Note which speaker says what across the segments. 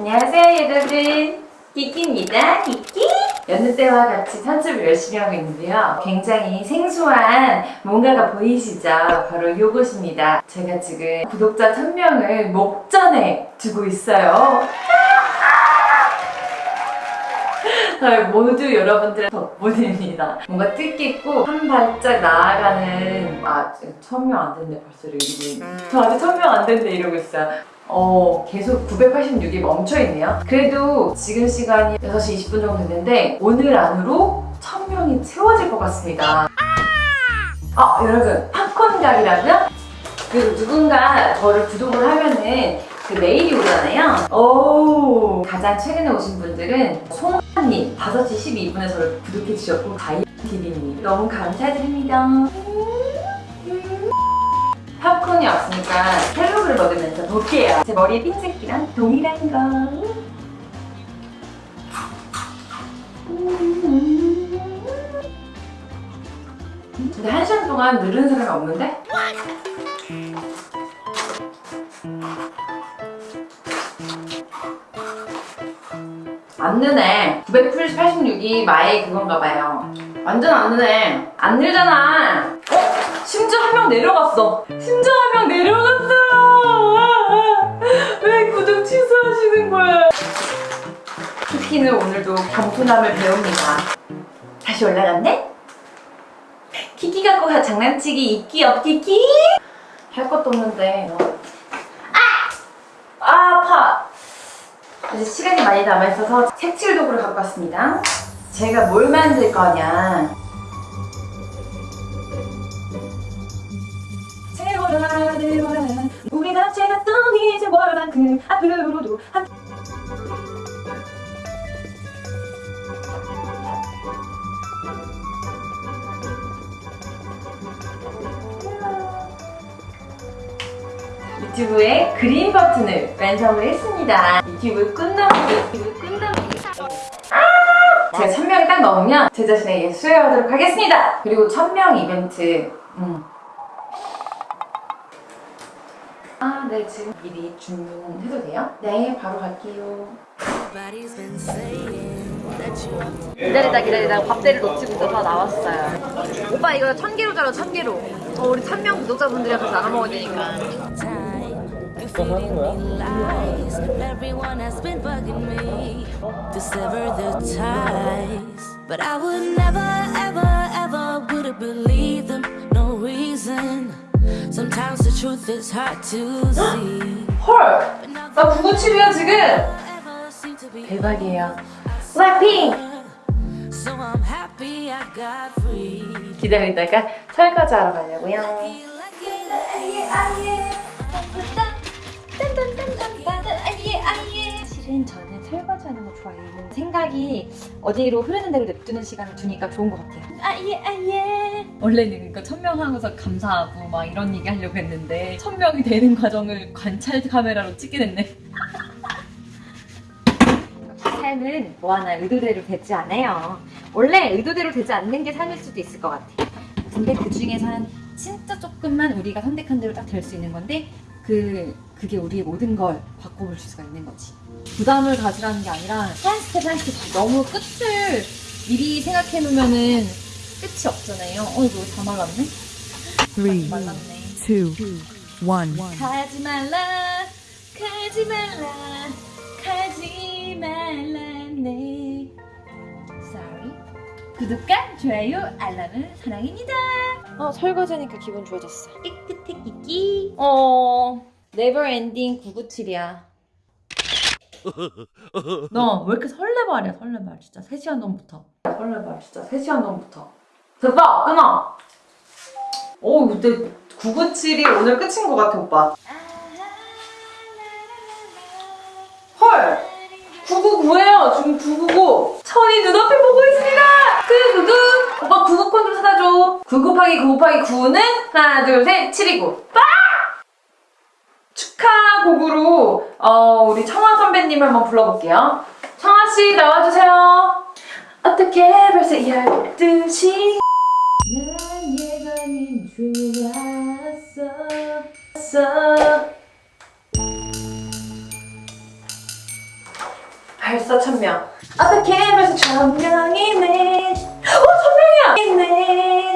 Speaker 1: 안녕하세요 여러분 키키입니다. 키키 여느 때와 같이 편집을 열심히 하고 있는데요. 굉장히 생소한 뭔가가 보이시죠? 바로 요것입니다. 제가 지금 구독자 1000명을 목전에 두고 있어요. 모두 여러분들의 덕분입니다. 뭔가 뜻깊고 한 발짝 나아가는 아 1000명 안 됐네 벌써 여기 저 아직 1000명 안 됐네 이러고 있어요. 어 계속 986이 멈춰있네요. 그래도 지금 시간이 6시 20분 정도 됐는데 오늘 안으로 1000명이 채워질 것 같습니다. 아 여러분 팝콘 각이라고요? 그 누군가 저를 구독을 하면은 그 메일이 오잖아요. 오 가장 최근에 오신 분들은 송아님 5시 12분에 저를 구독해 주셨고 다이어TV님 너무 감사드립니다. 팝콘이 없으니까 헬로그를 먹으면서 볼게요. 제 머리의 핀셋기랑 동일한 거. 근데 한 시간 동안 늘은 사람이 없는데? 안 느네 986이 마의 그건가 봐요 완전 안 느네 안 늘잖아 어? 심지어 한 명 내려갔어 심지어 한 명 내려갔어요 왜 구독 취소하시는 거예요 키키는 오늘도 겸손함을 배웁니다 다시 올라갔네? 키키 갖고 가 장난치기 있기 없기키? 할 것도 없는데 아! 아 아파 이제 시간이 많이 남아있어서 색칠 도구를 갖고 왔습니다. 제가 뭘 만들 거냐. 세월아 우리 자체가 또 이제 월만큼 앞으로도 함께 유튜브에 그린 버튼을 완성을 했습니다. 유튜브 끝나기, 유튜브 끝나기. 제가 1000명이 딱 넘으면 제 자신에게 수여하도록 하겠습니다. 그리고 1000명 이벤트. 음. 아, 네, 지금 미리 주문해도 돼요? 네, 바로 갈게요. 기다리다 기다리다 밥대를 놓치고 있어서 나왔어요. 오빠 이거 천 개로 자라 천 개로. 어, 우리 천명 구독자분들이랑 같이 나눠 먹어야 되니까.
Speaker 2: has been bugging Sometimes the truth is hard to see.
Speaker 1: 헐! 나 997이야 지금! 대박이에요. 블랙핑! 기다리다가 설거지 하러 가려고요.
Speaker 2: Feel like it.
Speaker 1: 실은 저는 설거지하는 거 좋아해요. 생각이 어디로 흐르는 대로 냅두는 시간을 두니까 좋은 것 같아요. 아예 아예. 원래는 그러니까 천명 하고서 감사하고 막 이런 얘기 하려고 했는데 천명이 되는 과정을 관찰 카메라로 찍게 됐네. 삶은 뭐 하나 의도대로 되지 않아요. 원래 의도대로 되지 않는 게 삶일 수도 있을 것 같아. 근데 그 중에서는 진짜 조금만 우리가 선택한 대로 딱 될 수 있는 건데 그 그게 우리의 모든 걸 바꿔볼 수가 있는 거지. 부담을 가지라는 게 아니라 한 스텝 한 스텝 너무 끝을 미리 생각해 놓으면은 끝이 없잖아요. 어 이거 다 말랐네.
Speaker 3: Three,
Speaker 1: 말랐네.
Speaker 3: two, one.
Speaker 1: 가지 말라, 가지 말라, 가지 말라 네. Sorry. 구독과 좋아요, 알람은 사랑입니다. 어, 설거지하니까 기분 좋아졌어. 깨끗해 끼끼. 어, never ending 997이야. 너 왜 이렇게 설레발이야, 설레발. 진짜 3시간 전부터. 설레발, 진짜 3시간 전부터. 됐다! 끊어! 오, 근데 997이 오늘 끝인 것 같아, 오빠. 헐! 999예요. 지금 999. 천이 눈앞에 보고 있습니다. 구구구. 오빠 999콘 좀 찾아줘. 9 곱하기 9 곱하기 9는 하나, 둘, 셋, 7이고. 빠! 축하 곡으로 어, 우리 청아 선배님을 한번 불러볼게요. 청아 씨 나와주세요. 어떻게 벌써 12시 난 예감이 좋았어. 벌써 천명. 어떻게 벌써 천명이네. 어, 천명이야! 있네.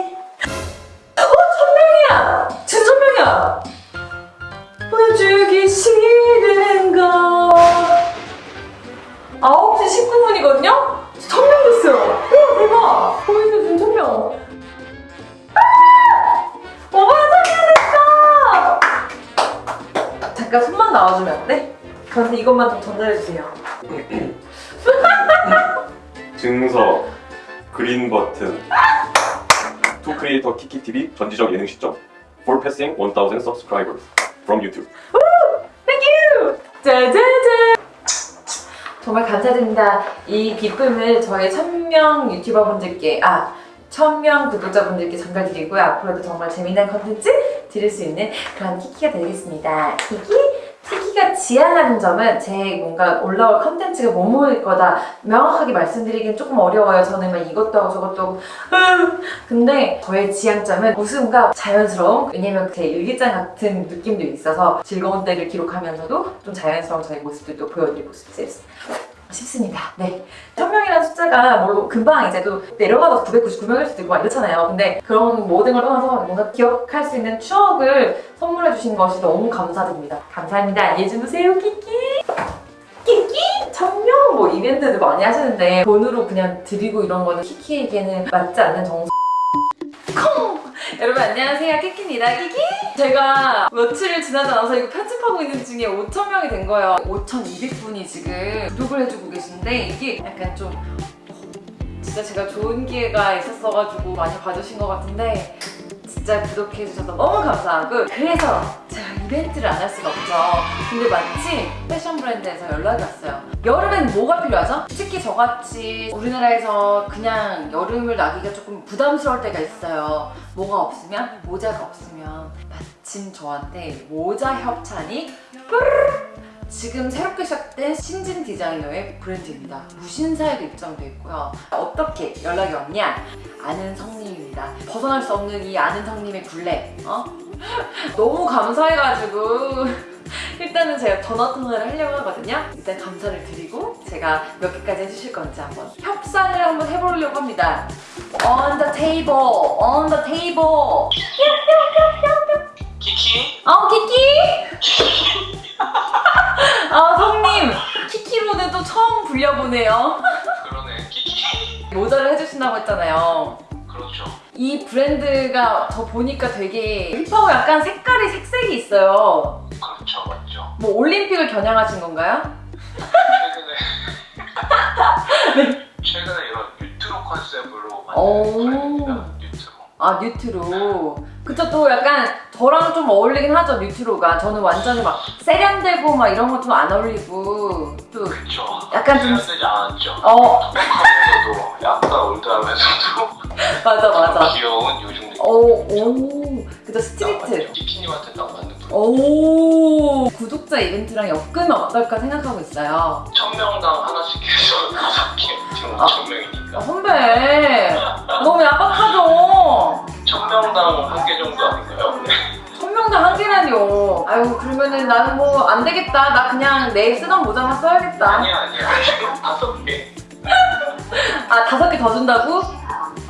Speaker 1: 잠깐 손만 나와주면 안 돼? 저한테 이것만 좀 전달해주세요.
Speaker 4: 증서, green button, to creator 키키 TV 전지적 예능 시점, for passing 1000 subscribers from YouTube.
Speaker 1: 짜자잔! 정말 감사드립니다. 이 기쁨을 저희 천명 유튜버 분들께, 아, 천명 구독자 분들께 전달드리고요. 앞으로도 정말 재미난 컨텐츠 드릴 수 있는 그런 키키가 되겠습니다. 키키? 키키가 지향하는 점은 제 뭔가 올라올 컨텐츠가 뭐뭐일 거다 명확하게 말씀드리기는 조금 어려워요. 저는 막 이것도 하고 저것도 하고 으, 근데 저의 지향점은 웃음과 자연스러움 왜냐면 제 일기장 같은 느낌도 있어서 즐거운 때를 기록하면서도 좀 자연스러운 저의 모습들도 보여드리고 싶, 싶습니다. 네. 1000명이라는 숫자가 뭐 금방 이제 또 내려가서 999명일 수도 있고 막 이렇잖아요. 근데 그런 모든 걸 떠나서 뭔가 기억할 수 있는 추억을 선물해 주신 것이 너무 감사드립니다. 감사합니다. 안녕히 주무세요, 키키! 키키! 천명 뭐 이벤트도 많이 하시는데 돈으로 그냥 드리고 이런 거는 키키에게는 맞지 않는 정서 콩! 여러분 안녕하세요. 키키입니다. 키키! 제가 며칠 지나지 않아서 이거 편집하고 있는 중에 5,000명이 된 거예요. 5,200분이 지금 구독을 해주고 계신데 이게 약간 좀 어, 진짜 제가 좋은 기회가 있었어가지고 많이 봐주신 것 같은데 진짜 구독해주셔서 너무 감사하고 그래서 제가 이벤트를 안 할 수가 없죠. 근데 마침 패션 브랜드에서 연락이 왔어요. 여름엔 뭐가 필요하죠? 특히 저같이 우리나라에서 그냥 여름을 나기가 조금 부담스러울 때가 있어요. 뭐가 없으면? 모자가 없으면 마침 저한테 모자 협찬이 뿌르르 지금 새롭게 시작된 신진 디자이너의 브랜드입니다. 무신사에도 입점되어 있고요. 어떻게 연락이 왔냐? 아는 성님입니다. 벗어날 수 없는 이 아는 성님의 굴레. 어? 너무 감사해가지고 일단은 제가 전화 통화를 하려고 하거든요. 일단 감사를 드리고 제가 몇 개까지 해주실 건지 한번 협상을 한번 해보려고 합니다. On the table, on the table.
Speaker 5: 키키?
Speaker 1: 어, 키키? 처음 불려보네요.
Speaker 5: 그러네
Speaker 1: 모자를 해주신다고 했잖아요.
Speaker 5: 그렇죠
Speaker 1: 이 브랜드가 저 보니까 되게 힙하고 약간 색깔이 색색이 있어요.
Speaker 5: 그렇죠 맞죠
Speaker 1: 뭐 올림픽을 겨냥하신 건가요?
Speaker 5: 최근에 최근에 이런 뉴트로 컨셉으로
Speaker 1: 오.
Speaker 5: 만든 브랜드입니다
Speaker 1: 아, 뉴트로. 그쵸, 또 약간 저랑 좀 어울리긴 하죠, 뉴트로가. 저는 완전히 막 세련되고 막 이런 거 좀 안 어울리고 또
Speaker 5: 그렇죠
Speaker 1: 약간 좀-
Speaker 5: 세련되지 않았죠
Speaker 1: 어,
Speaker 5: 하면서도 약간 old하면서도
Speaker 1: 맞아, 맞아.
Speaker 5: 귀여운 요즘 느낌
Speaker 1: 오, 오. 그쵸, street.
Speaker 5: 키키님한테 딱 맞는 분
Speaker 1: 오. 구독자 이벤트랑 엮으면 어떨까 생각하고 있어요?
Speaker 5: 천명당 하나씩 해서 다섯 개 지금
Speaker 1: 아.
Speaker 5: 천명이니까.
Speaker 1: 아, 선배. 너무 야박하죠?
Speaker 5: 천명당 한 개 정도 아닌가요? 네.
Speaker 1: 천명당 한 개라뇨. 아유 그러면은 나는 뭐 안 되겠다. 나 그냥 내일 쓰던 모자만 써야겠다.
Speaker 5: 아니야 아니야. 지금 다섯 개.
Speaker 1: 아 다섯 개 더 준다고?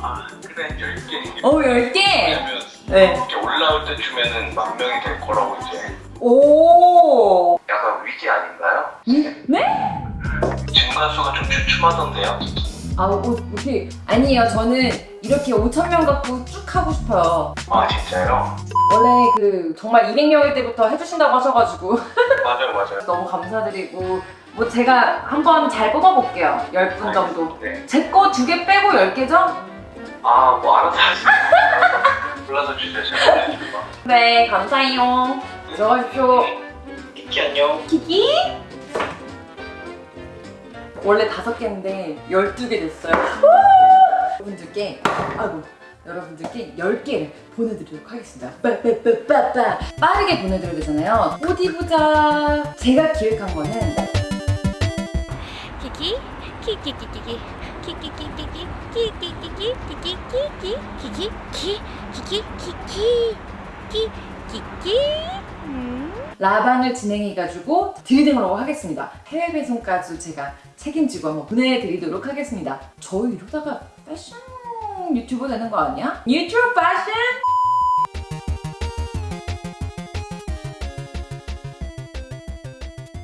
Speaker 5: 아, 그래 열 개.
Speaker 1: 어 10개? 네.
Speaker 5: 이렇게 올라올 때쯤에는 만 명이 될 거라고 이제
Speaker 1: 오
Speaker 5: 약간 위기 아닌가요?
Speaker 1: 네?
Speaker 5: 증가수가 좀 주춤하던데요?
Speaker 1: 아우 어, 어떻게 아니에요 저는 이렇게 5천 명 갖고 쭉 하고 싶어요
Speaker 5: 아 진짜요?
Speaker 1: 원래 그 정말 200명일 때부터 해주신다고 하셔가지고
Speaker 5: 맞아요 맞아요
Speaker 1: 너무 감사드리고 뭐 제가 한번 잘 뽑아볼게요 10분 정도
Speaker 5: 네.
Speaker 1: 제거 두 개 빼고 10개죠?
Speaker 5: 아뭐 알아서 하시죠 골 라서 주세요. 제가
Speaker 1: 네 감사해요. 들어가십시오.
Speaker 5: 키키 안녕.
Speaker 1: 키키? 원래 다섯 개인데 12개 됐어요. 여러분들께 아이고 여러분들께 10개를 보내드리도록 하겠습니다. 빠빠빠빠빠. 빠르게 보내드려야 되잖아요. 어디 보자. 제가 기획한 거는
Speaker 6: 키키 키키키키키 키키키키키 키키키키 키키키키 키키키 키 키키 키 키 키키 음
Speaker 1: 라방을 진행해가지고 드리도록 하겠습니다. 해외 배송까지 제가 책임지고 한번 보내드리도록 하겠습니다. 저 이러다가 패션 유튜버 되는 거 아니야? 유튜브 패션?